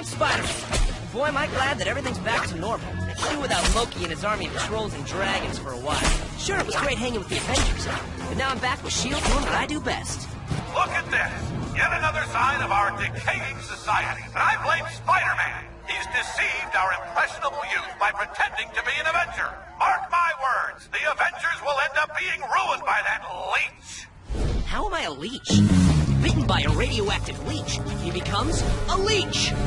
I'm Spider-Man. Boy, am I glad that everything's back to normal. Even without Loki and his army of trolls and dragons for a while. Sure, it was great hanging with the Avengers, but now I'm back with S.H.I.E.L.D. doing what I do best. Look at this! Yet another sign of our decaying society. And I blame Spider-Man. He's deceived our impressionable youth by pretending to be an Avenger. Mark my words, the Avengers will end up being ruined by that leech. How am I a leech? Bitten by a radioactive leech, he becomes a leech!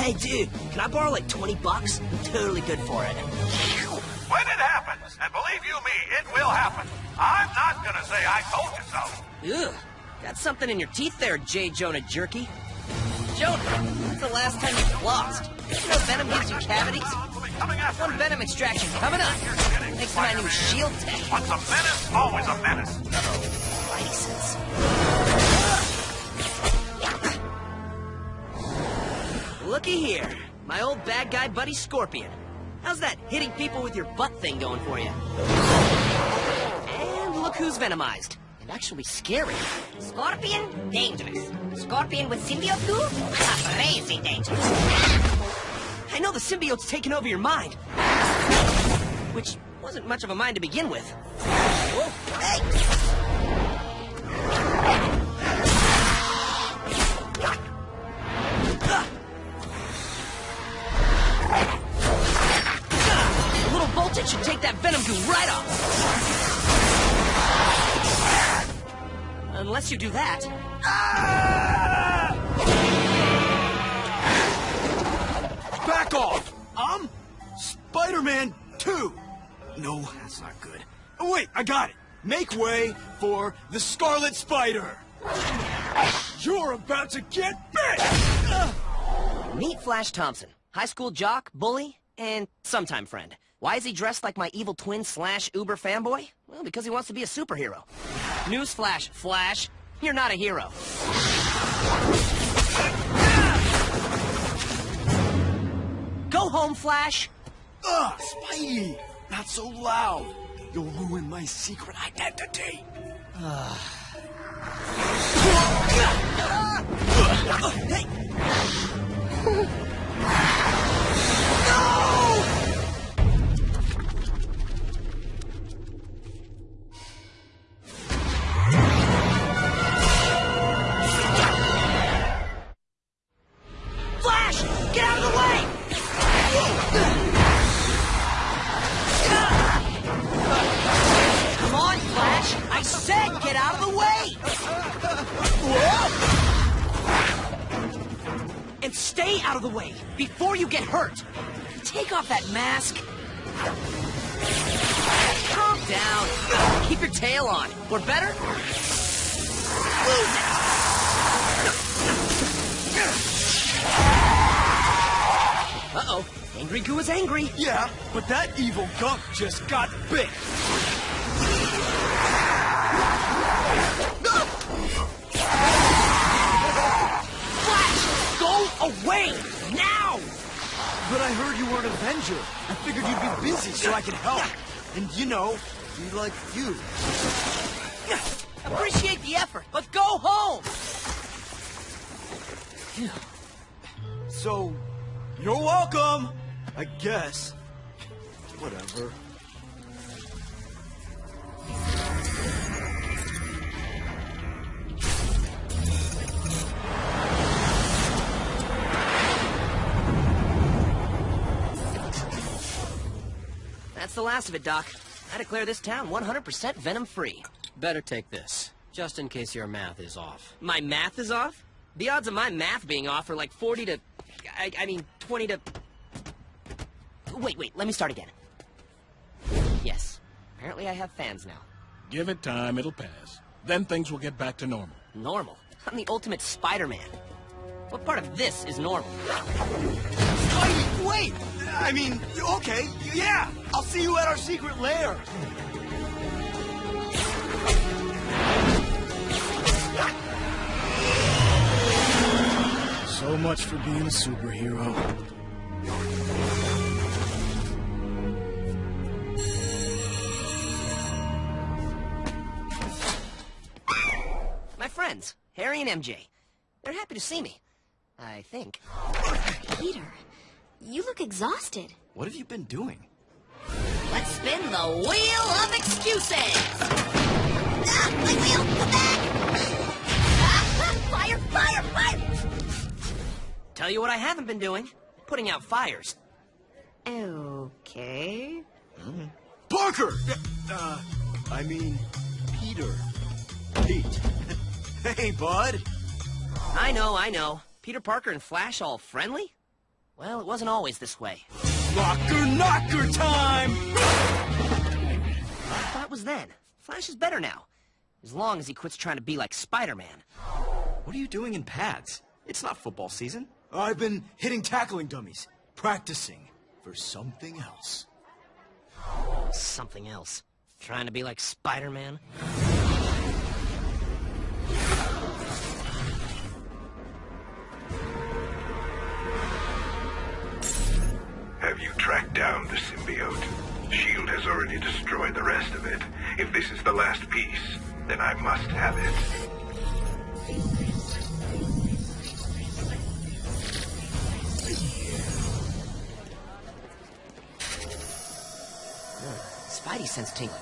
Hey, dude, can I borrow like 20 bucks? I'm totally good for it. When it happens, and believe you me, it will happen, I'm not gonna say I told you so. Ugh, got something in your teeth there, J. Jonah Jerky. Jonah, when's the last time you flossed? You know Venom gives you cavities? One Venom extraction coming up. Thanks to my new shield tech. Once a menace, always a menace. Uh-oh, license. Looky here. My old bad guy buddy Scorpion. How's that hitting people with your butt thing going for you? And look who's venomized. And actually scary. Scorpion, dangerous. Scorpion with symbiote goo? Ah, crazy dangerous. I know the symbiote's taken over your mind. Which wasn't much of a mind to begin with. Whoa, hey! Should take that venom goo right off. Unless you do that. Back off! I'm Spider-Man 2. No, that's not good. Oh, wait, I got it. Make way for the Scarlet Spider. You're about to get bit! Meet Flash Thompson, high school jock, bully, and sometime friend. Why is he dressed like my evil twin slash uber fanboy? Well, because he wants to be a superhero. Newsflash, Flash, Flash. you're not a hero. Go home, Flash! Ugh, Spidey! Not so loud! You'll ruin my secret identity! Flash! mask. Calm down. Keep your tail on. Or better, lose it. Uh-oh. Angry Goo is angry. Yeah, but that evil gunk just got bit! Flash! Go away! But I heard you were an Avenger. I figured you'd be busy so I could help. And, you know, be like you. Appreciate the effort, but go home! So, you're welcome, I guess. Whatever. That's the last of it, Doc. I declare this town 100% venom-free. Better take this, just in case your math is off. My math is off? The odds of my math being off are like 40 to... I, I mean, 20 to... Wait, wait, let me start again. Yes. Apparently I have fans now. Give it time, it'll pass. Then things will get back to normal. Normal? I'm the ultimate Spider-Man. What part of this is normal? Spidey, wait! I mean, okay, yeah! I'll see you at our secret lair! So much for being a superhero. My friends, Harry and MJ. They're happy to see me. I think. Peter, you look exhausted. What have you been doing? Let's spin the wheel of excuses! Ah, my wheel! Come back! Ah, fire, fire, fire! Tell you what I haven't been doing. Putting out fires. Okay. Parker! Uh, I mean, Peter. Pete. hey, bud. I know, I know. Peter Parker and Flash all friendly? Well, it wasn't always this way. Rocker knocker time! That was then. Flash is better now. As long as he quits trying to be like Spider-Man. What are you doing in pads? It's not football season. I've been hitting tackling dummies, practicing for something else. Something else. Trying to be like Spider-Man? Down the symbiote? SHIELD has already destroyed the rest of it. If this is the last piece, then I must have it. Spidey sense tingling.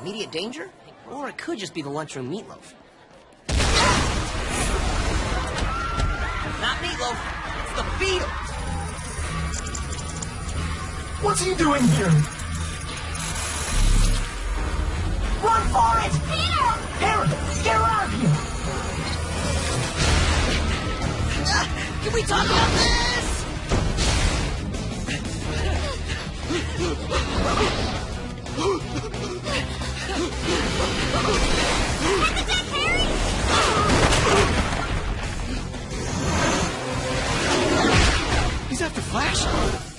Immediate danger? Or it could just be the lunchroom meatloaf. Not meatloaf, it's the beetle! What's he doing here? Run for it! Peter! Harry, get her out of here! Can we talk about this? He's after Flash.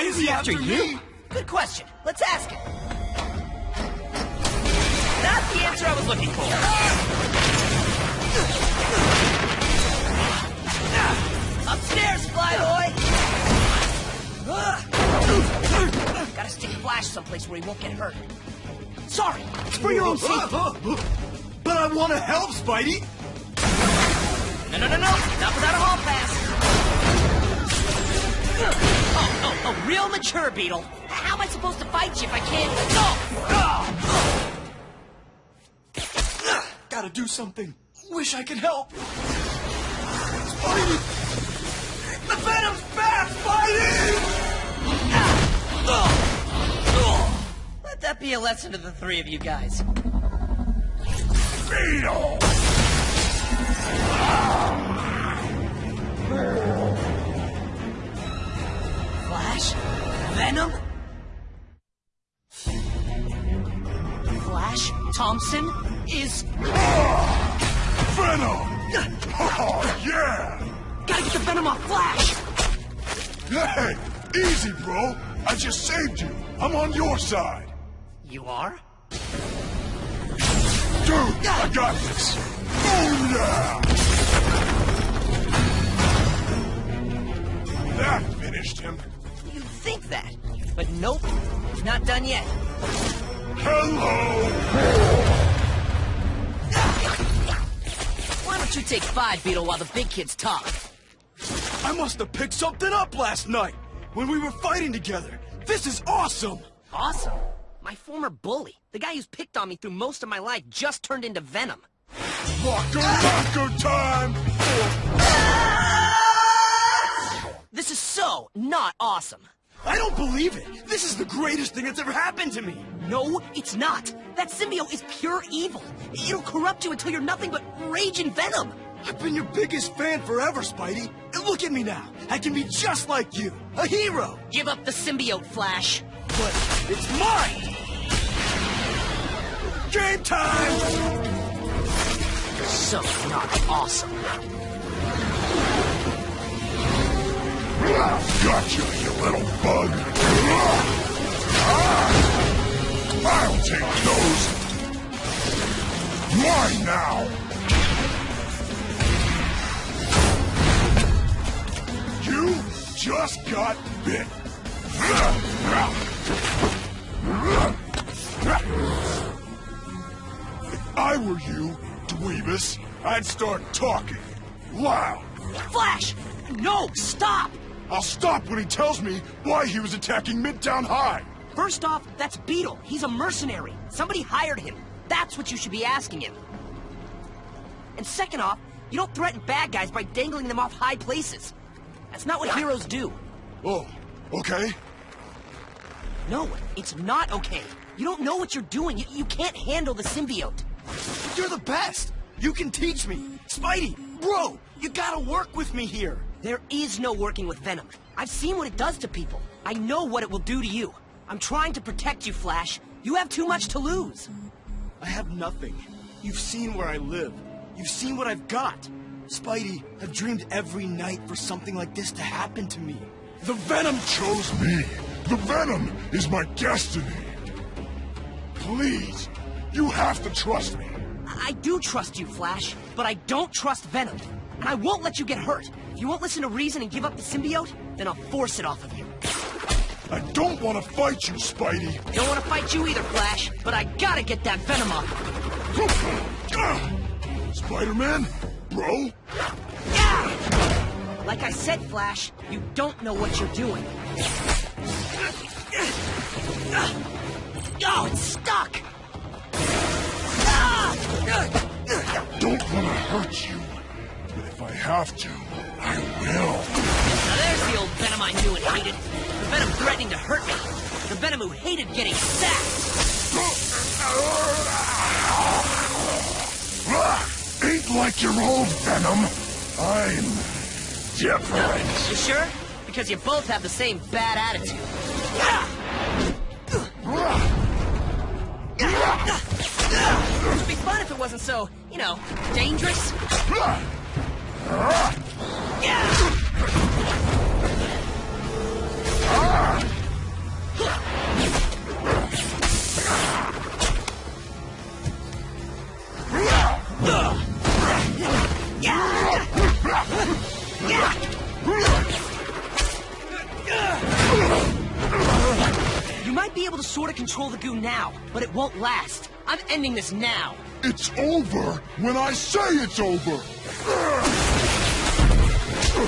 Why is he after you? Good question. Let's ask him. Not the answer I was looking for. Upstairs, Flyboy! Gotta stick Flash someplace where he won't get hurt. Sorry, it's for your own safety. But I want to help, Spidey! No, no, no, no! Not without a hall pass! Oh, oh, oh, real mature, Beetle. How am I supposed to fight you if I can't... No! Gotta do something. Wish I could help. Spidey! The Venom's back, Spidey! Let that be a lesson to the three of you guys. Beetle! Flash? Venom? Flash Thompson is... Venom! Oh, yeah! Gotta get the Venom off Flash! Hey, easy, bro. I just saved you. I'm on your side. You are? Dude, I got this. Oh, yeah! That finished him. You think that? But nope, not done yet. Hello! Don't you take five, Beetle, while the big kids talk? I must have picked something up last night when we were fighting together. This is awesome! Awesome. My former bully, the guy who's picked on me through most of my life, just turned into Venom. Rocker rocker time! This is so not awesome. I don't believe it! This is the greatest thing that's ever happened to me! No, it's not. That symbiote is pure evil. It'll corrupt you until you're nothing but rage and venom. I've been your biggest fan forever, Spidey. And look at me now. I can be just like you. A hero. Give up the symbiote, Flash. But it's mine! Game time! So not awesome. Gotcha, you little bug! I'll take those! mine now! You just got bit. If I were you, Dweebus, I'd start talking. Loud. Flash! No, stop! I'll stop when he tells me why he was attacking Midtown High. First off, that's Beetle. He's a mercenary. Somebody hired him. That's what you should be asking him. And second off, you don't threaten bad guys by dangling them off high places. That's not what heroes do. Oh, okay. No, it's not okay. You don't know what you're doing. You, you can't handle the symbiote. You're the best. You can teach me. Spidey, bro, you gotta work with me here. There is no working with Venom. I've seen what it does to people. I know what it will do to you. I'm trying to protect you, Flash. You have too much to lose. I have nothing. You've seen where I live. You've seen what I've got. Spidey, I've dreamed every night for something like this to happen to me. The Venom chose me. The Venom is my destiny. Please, you have to trust me. I do trust you, Flash, but I don't trust Venom. And I won't let you get hurt. You won't listen to reason and give up the symbiote, then I'll force it off of you. I don't want to fight you, Spidey. Don't want to fight you either, Flash, but I gotta get that Venom off. Spider-Man, bro? Like I said, Flash, you don't know what you're doing. Oh, it's stuck! Ah! Don't want to hurt you, but if I have to, will. Now there's the old Venom I knew and hated. The Venom threatening to hurt me. The Venom who hated getting sacked. Ain't like your old Venom. I'm different. You sure? Because you both have the same bad attitude. It'd be fun if it wasn't so, you know, dangerous. Control the goo now, but it won't last. I'm ending this now. It's over when I say it's over. I'm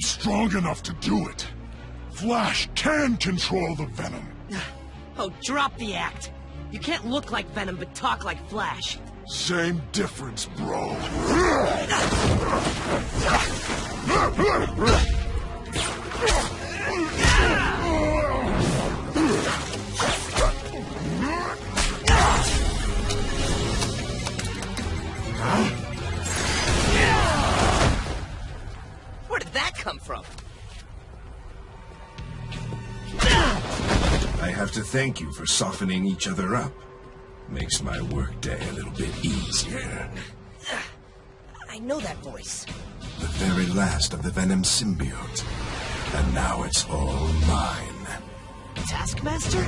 strong enough to do it. Flash can control the Venom. Oh, drop the act. You can't look like Venom but talk like Flash. Same difference, bro. Where did that come from? I have to thank you for softening each other up. Makes my workday a little bit easier. I know that voice. The very last of the Venom symbiote. And now it's all mine. Taskmaster?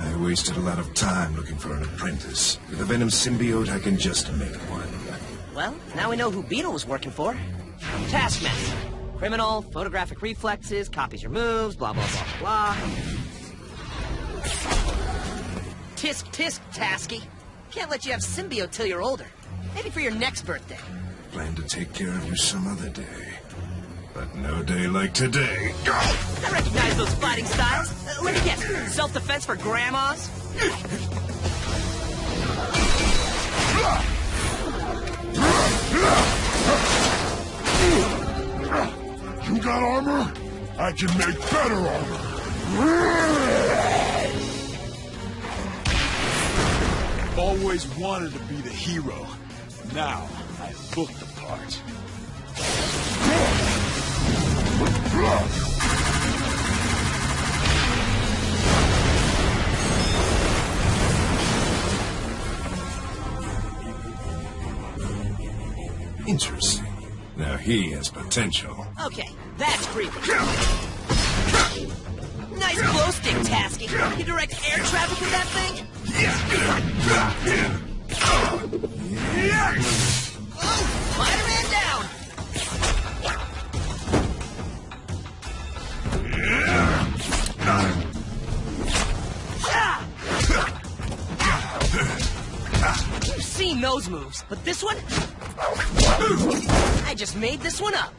I wasted a lot of time looking for an apprentice. With the Venom symbiote, I can just make one. Well, now we know who Beetle was working for. Taskmaster. Criminal, photographic reflexes, copies your moves, blah, blah, blah, blah. Tisk, tisk, Tasky. Can't let you have symbiote till you're older. Maybe for your next birthday. Plan to take care of you some other day. But no day like today. I recognize those fighting styles. Uh, let me guess. Self-defense for grandmas? You got armor? I can make better armor. always wanted to be the hero. Now, I book the part. Interesting. Now he has potential. Okay, that's creepy. Stick, Tasky. You direct air traffic with that thing? Oh, Spider-Man down! You've seen those moves, but this one? I just made this one up.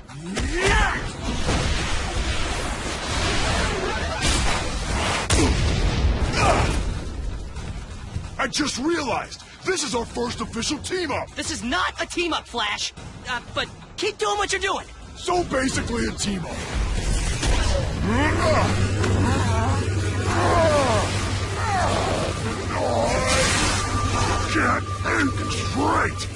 I just realized, this is our first official team-up! This is not a team-up, Flash. Uh, but keep doing what you're doing. So basically a team-up. Can't think straight!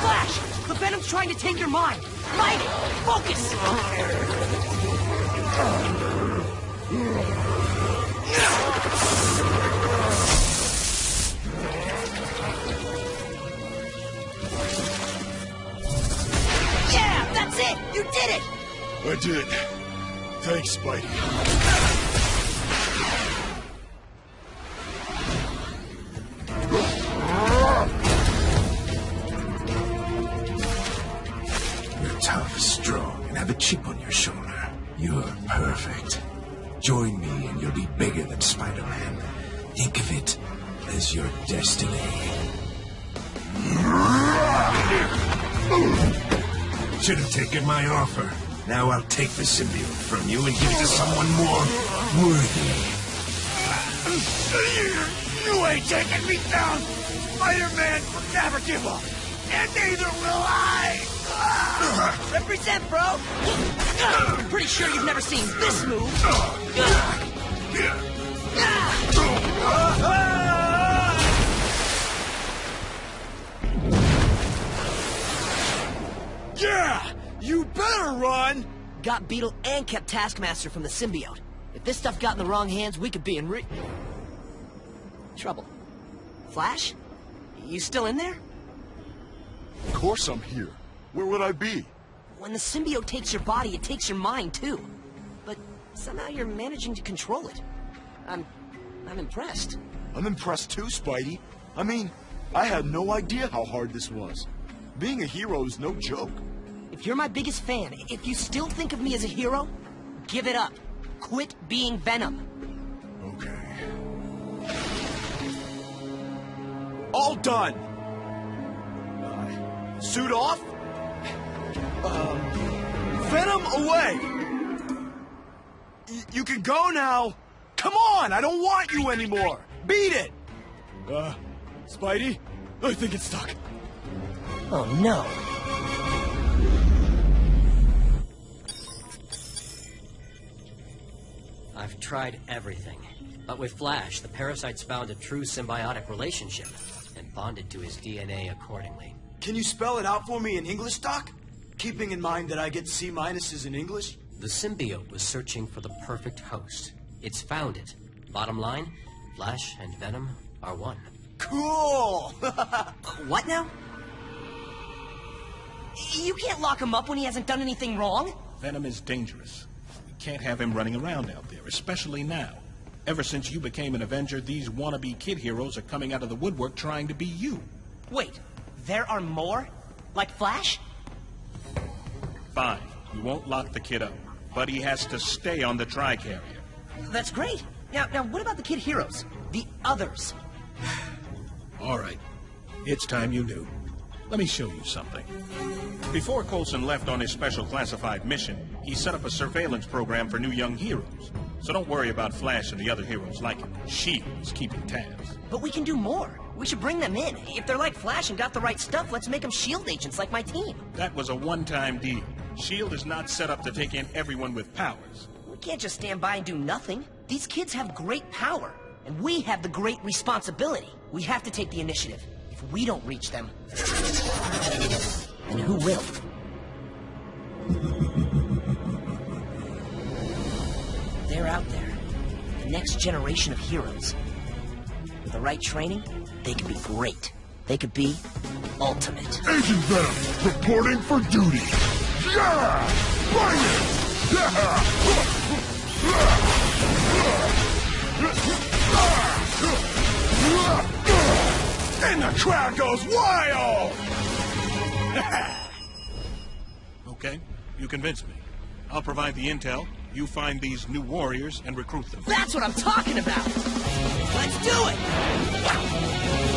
Flash! The Venom's trying to take your mind. Mind it! Focus! I did. Thanks, Spidey. You're tough, strong, and have a chip on. You're perfect. Join me and you'll be bigger than Spider-Man. Think of it as your destiny. Should have taken my offer. Now I'll take the symbiote from you and give it to someone more worthy. You ain't taking me down! Spider-Man will never give up! And neither will I! Represent, bro! I'm pretty sure you've never seen this move. Yeah! You better run! Got Beetle and kept Taskmaster from the symbiote. If this stuff got in the wrong hands, we could be in re... Trouble. Flash? You still in there? Of course I'm here. Where would I be? When the symbiote takes your body, it takes your mind, too. But somehow you're managing to control it. I'm... I'm impressed. I'm impressed too, Spidey. I mean, I had no idea how hard this was. Being a hero is no joke. If you're my biggest fan, if you still think of me as a hero, give it up. Quit being Venom. Okay. All done! Uh, suit off? Um, Venom away! Y you can go now! Come on! I don't want you anymore! Beat it! Uh, Spidey? I think it's stuck. Oh no. I've tried everything. But with Flash, the parasites found a true symbiotic relationship and bonded to his DNA accordingly. Can you spell it out for me in English, Doc? Keeping in mind that I get C minuses in English? The symbiote was searching for the perfect host. It's found it. Bottom line, Flash and Venom are one. Cool! what now? You can't lock him up when he hasn't done anything wrong. Venom is dangerous. We can't have him running around out there, especially now. Ever since you became an Avenger, these wannabe kid heroes are coming out of the woodwork trying to be you. Wait, there are more? Like Flash? Fine, we won't lock the kid up, but he has to stay on the Tricarrier. That's great. Now, now, what about the kid heroes? The others? All right, it's time you knew. Let me show you something. Before Coulson left on his special classified mission, he set up a surveillance program for new young heroes. So don't worry about Flash and the other heroes like him. SHIELD is keeping tabs. But we can do more. We should bring them in. If they're like Flash and got the right stuff, let's make them S.H.I.E.L.D. agents like my team. That was a one-time deal. SHIELD is not set up to take in everyone with powers. We can't just stand by and do nothing. These kids have great power, and we have the great responsibility. We have to take the initiative. If we don't reach them, then who will? They're out there. The next generation of heroes. With the right training, they could be great. They could be ultimate. Agent Venom, reporting for duty. And the crowd goes wild! Okay, you convinced me. I'll provide the intel. You find these new warriors and recruit them. That's what I'm talking about! Let's do it!